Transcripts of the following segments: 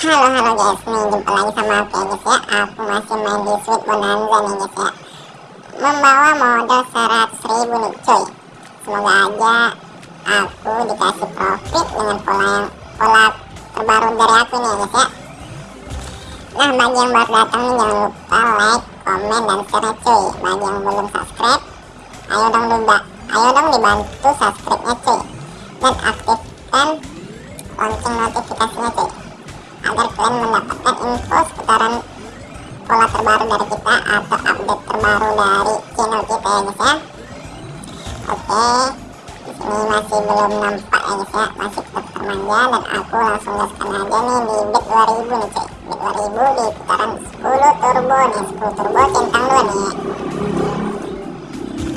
Halo halo guys, nih jumpa lagi sama aku ya guys ya. Aku masih main di Sweet Bonanza nih guys ya. Membawa modal 100 ribu nih cuy. Semoga aja aku dikasih profit dengan pola yang pola terbaru dari aku nih guys ya. Nah bagi yang baru datang nih jangan lupa like, komen, dan share cuy. Bagi yang belum subscribe Ayo dong juga, ayo dong dibantu subscribe-nya cuy. Dan aktifkan lonceng notifikasinya cuy agar kalian mendapatkan info seputaran pola terbaru dari kita atau update terbaru dari channel kita ya guys ya. Oke di sini masih belum nampak ya guys ya. Masih tetap termanja dan aku langsung gaskan aja nih di bet 2000 nih cuy. Bet 2000 di putaran 10 turbo nih 10 turbo centang dua nih.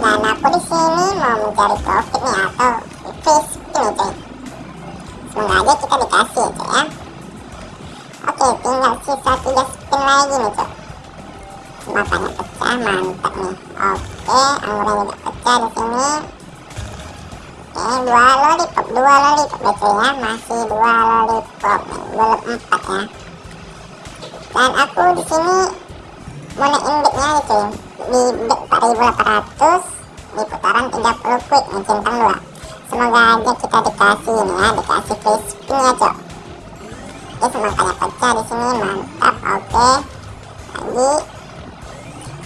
Dan aku di sini mau mencari profit nih atau spin nih cuy. Semoga aja kita dikasih cuy ya Oke, tinggal sisa 3 spin lagi nih, cok. Matanya pecah, mantap nih. Oke, anggurnya juga pecah di sini. Oke, dua lollipop, dua lollipop ya, cuy ya. Masih dua lollipop nih, belum empat ya. Dan aku di sini mau naikin bednya nih, cuy. Di bed 4800 di putaran 30 quick nih, centang dua. Semoga aja kita dikasih nih ya, dikasih free spin ya, cok oke semakanya pecah di sini mantap oke. Lagi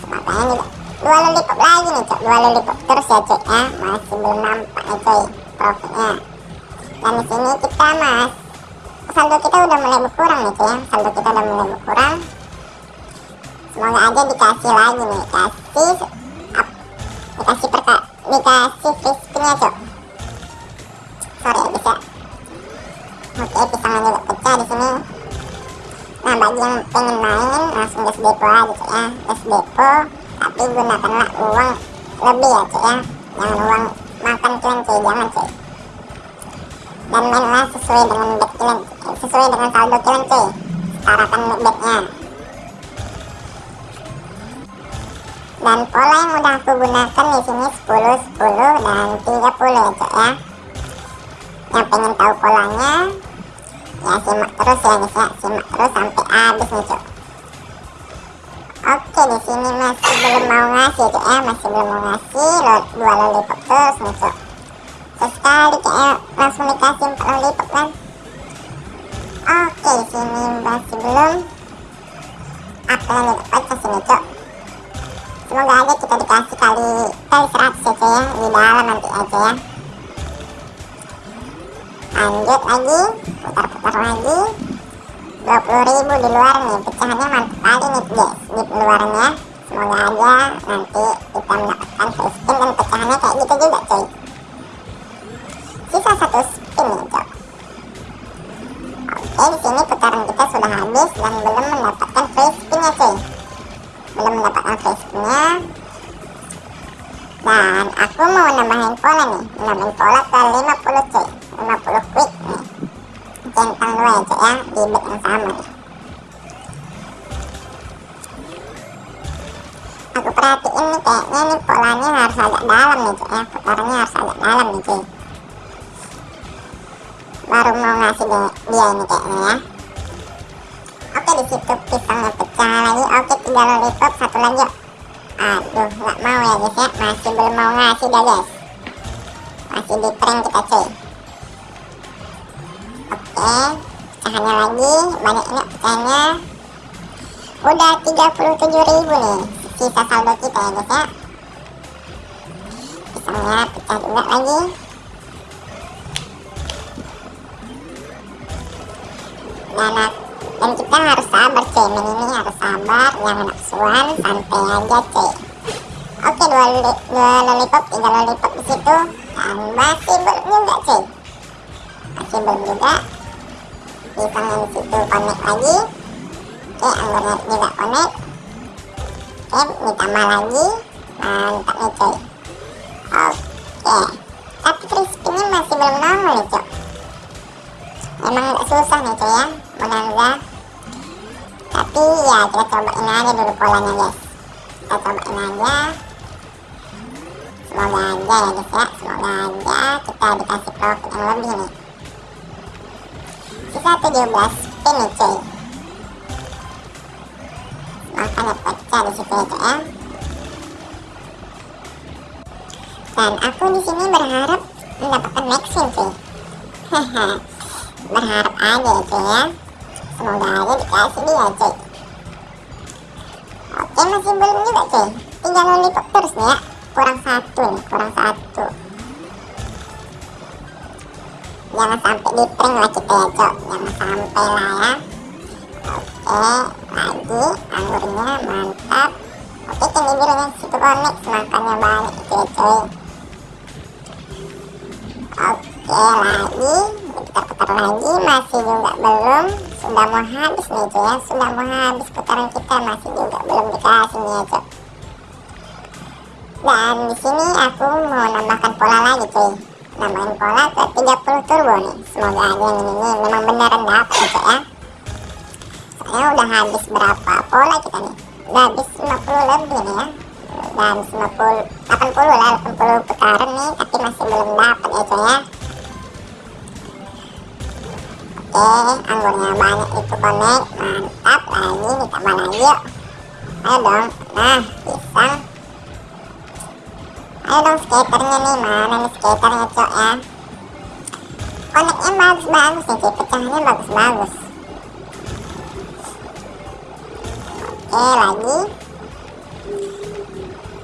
semakanya juga dua lollipop lagi nih cok. Dua lollipop terus ya cok ya. Masih belum nampak nih coy profitnya dan di sini kita mas saldo kita udah mulai berkurang nih coy ya. Saldo kita udah mulai berkurang. Semoga aja dikasih lagi nih. Kasih up, dikasih perka dikasih free cok. Sorry ya guys ya. Oke pisangnya juga pecah di sini. Nah bagi yang pengen main langsung gas depo aja cek ya. Gas depo tapi gunakanlah uang lebih ya cek ya. Jangan uang makan kalian cuy jangan cuy dan mainlah sesuai dengan bet kalian sesuai dengan saldo kalian cuy. Setarakan betnya dan pola yang udah aku gunakan di sini 10 10 dan 30 ya cek ya. Yang pengen tahu polanya ya simak terus ya guys ya simak terus sampai habis nih cok oke di sini masih belum mau ngasih cok ya masih belum. Mau ngasih lo, dua lollipop terus nih cok sesekali kayak langsung dikasih empat lollipop kan oke di sini masih belum apa yang pecah sini cok semoga aja kita dikasih kali kali 100 ya cok ya di dalam nanti aja ya lanjut lagi putar-putar lagi. 20.000 di luar nih pecahannya mantap kali nih guys di luarnya. Semoga aja nanti kita mendapatkan free spin dan pecahannya kayak gitu juga cuy. Sisa satu spin nih cok. Oke di sini putaran kita sudah habis dan belum mendapatkan free spinnya cuy. Belum mendapatkan free spinnya. Dan aku mau nambahin pola nih. Nambahin pola ke 50 cuy 50 quick nih centang dua ya cek ya di bed yang sama nih aku perhatiin nih kayaknya nih polanya harus agak dalam nih cek ya. Putarannya harus agak dalam nih cuy. Baru mau ngasih dia, dia ini kayaknya ya. Oke di situ pisangnya pecah lagi. Oke tiga lollipop satu lagi yuk. Aduh nggak mau ya guys ya. Masih belum mau ngasih dia guys. Masih di prank kita cuy pecahannya lagi banyak ini pecahannya udah 37.000 nih sisa saldo kita ya guys ya. Pisangnya pecah juga lagi. Dan, dan kita harus sabar main ini harus sabar jangan nafsuan santai aja cuy. Oke dua, dua lollipop tiga lollipop di situ. Dan masih belum juga cuy. Masih belum juga pisangnya di situ connect lagi. Oke anggurnya juga connect. Oke ditambah lagi. Mantap nih cuy. Oke. Tapi free spinnya masih belum nongol nih cuy. Emang agak susah nih cuy ya. Bonanza tapi ya kita cobain aja dulu polanya guys. Kita cobain aja. Semoga aja ya guys ya. Semoga aja kita dikasih profit yang lebih nih sisa 17 spin nih cuy. Makanya pecah di situ ya ya. Dan aku di sini berharap mendapatkan maxing cuy. Berharap aja ya cuy ya. Semoga aja dikasih dia cuy. Oke masih belum juga cuy. Tinggal lollipop terus nih ya. Kurang satu nih kurang satu jangan sampai di prank lah kita ya cok. Jangan sampai lah ya. Oke lagi anggurnya mantap. Oke tinggi birunya situ connect makannya banyak itu ya coy oke lagi kita putar lagi. Masih juga belum. Sudah mau habis nih cuy ya. Sudah mau habis putaran kita. Masih juga belum dikasih nih ya cuy dan di sini aku mau nambahkan pola lagi cuy nambahin pola ke 30 turbo nih. Semoga aja yang ini, memang beneran dapat cuy ya. Soalnya udah habis berapa pola kita nih? Udah habis 50 lebih nih ya. Dan 50 80 lah 80 putaran nih tapi masih belum dapat ya cuy ya. Oke anggurnya banyak itu connect mantap lagi ditambah lagi yuk. Ayo dong. Nah ayo dong skaternya nih mana nih skaternya cok ya. Connectnya bagus-bagus nih cuy pecahannya bagus-bagus. Oke lagi.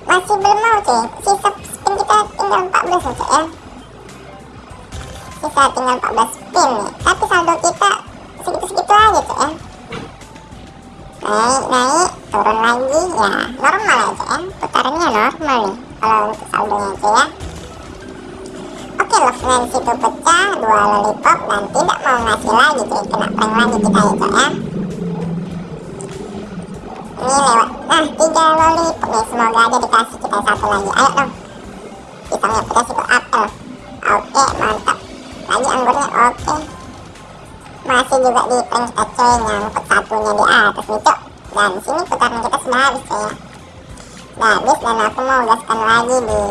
Masih belum mau cuy. Sisa spin kita tinggal 14 nih cuy ya. Sisa tinggal 14 spin nih. Tapi saldo kita segitu-segitu aja cuy ya. Naik naik turun lagi. Ya normal aja ya. Putarannya normal nih kalau untuk saldonya cuy ya. Oke love dari situ pecah dua lollipop dan tidak mau ngasih lagi cuy kena prank lagi kita ya cuy ya. Ini lewat nah tiga lollipop nih semoga aja dikasih kita satu lagi. Ayo dong. Pisangnya pedas itu apel oke mantap. Lagi anggurnya oke. Masih juga di prank kita coy nyangkut satunya di atas nih cok. Dan sini putaran kita sudah habis coy ya sudah habis dan aku mau gaskan lagi di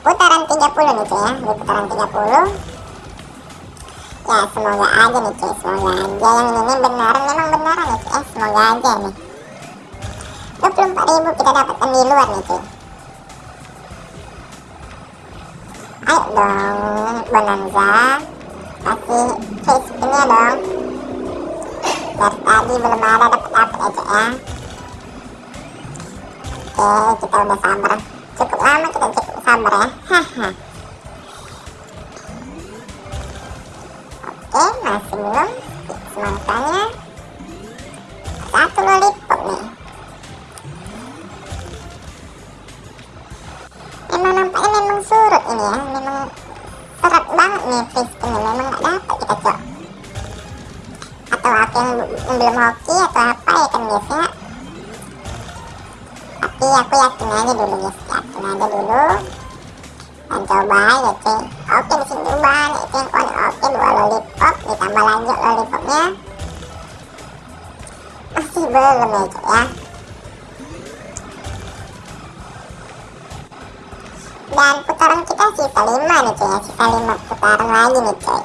putaran 30 nih coy ya. Di putaran 30 ya semoga aja nih cuy semoga aja. Yang ini beneran memang beneran nih cuy ya. Semoga aja nih. 24.000 kita dapatkan di luar nih cuy. Ayo dong bonanza. Kasih free spinnya dong. Dari tadi belum ada dapat oke kita udah sabar. Cukup lama kita cukup sabar ya. Haha. Oke masih belum. Semangkanya satu lollipop nih. Memang nampaknya memang surut ini ya. Memang serat banget nih spinnya memang nggak dapat kita cok. Atau aku yang, belum hoki atau apa ya kan guys ya tapi aku yakin aja dulu guys. Yakin aja dulu. Dan coba aja cuy oke di sini itu yang konek oke dua lollipop. Ditambah lanjut lollipopnya. Masih belum ya ya. Dan putaran kita sisa 5 nih cuy ya. Sisa 5 putaran lagi nih cuy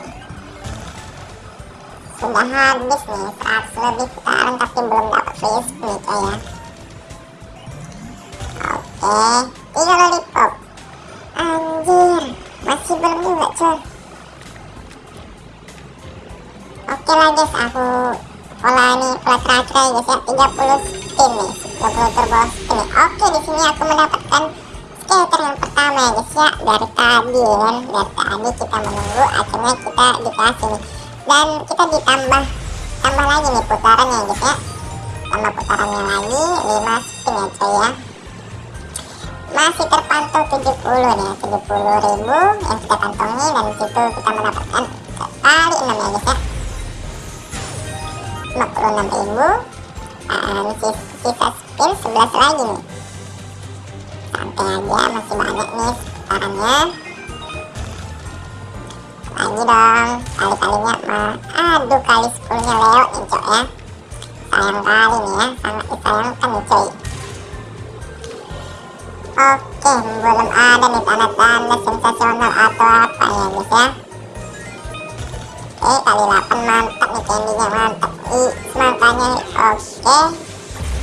sudah habis nih. 100 lebih putaran tapi belum dapat spin nih cuy ya oke tiga lollipop anjir masih belum juga cuy. Oke lah guys aku pola ini pola terakhir ya guys ya. 30 spin nih 30 turbo spin nih. Oke di sini aku mendapatkan skater yang pertama ya guys ya dari tadi ya kan? Dari tadi kita menunggu akhirnya kita dikasih nih. Dan kita ditambah tambah lagi nih putarannya ya guys ya. Tambah putarannya lagi 5 spin ya coy ya masih terpantau 70 nih 70 ribu yang kita kantongi dan situ kita mendapatkan kali 6 ya guys ya. 56 ribu. Dan sisa spin 11 lagi nih. Santai aja masih banyak nih putarannya lagi dong kali-kalinya mah aduh kali 10 nya lewat nih cok ya. Sayang kali nih ya sangat disayangkan nih coy oke belum ada nih tanda-tanda sensasional atau apa ya guys ya. Oke kali 8 mantap nih candynya mantap. I semangkanya oke.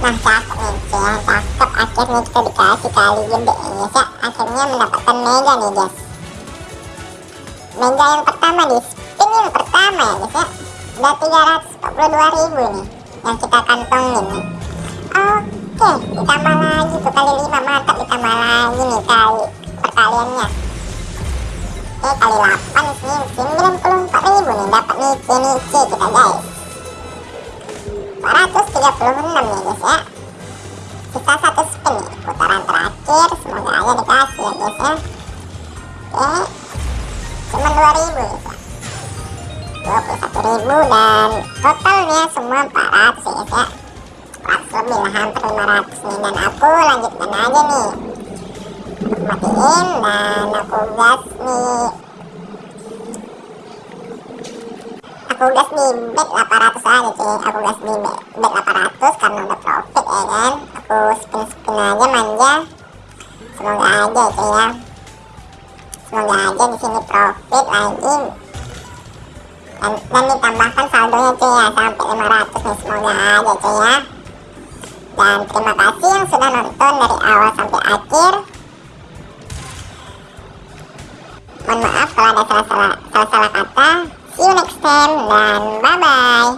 Nah cakep nih cuy ya Cakep. Akhirnya kita dikasih kali gede ya guys ya. Akhirnya mendapatkan mega nih guys. Mega yang pertama di spin yang pertama ya guys ya. Udah 342 ribu nih Yang kita kantongin nih. Oke ditambah lagi tuh kali 5 mantap ditambah lagi nih kali perkaliannya. Oke kali 8 di sini 94 ribu nih dapat nih nice kita guys. 436 nih guys ya. Sisa satu spin nih putaran terakhir semoga aja dikasih ya guys ya. Oke cuma 2000 guys ya. 21.000 dan totalnya semua 400 ya guys ya. 400 lebih lah hampir 500 nih dan aku lanjutkan aja nih matiin dan aku gas nih aku gas di bet 800 aja cuy aku gas di bet 800 karena udah profit ya kan aku spin spin aja manja semoga aja cuy ya. Semoga aja di sini profit lagi dan, dan ditambahkan saldonya cuy ya sampai 500 nih semoga aja cuy ya dan terima kasih yang sudah nonton dari awal sampai akhir. Mohon maaf kalau ada salah-salah kata. See you next time dan bye bye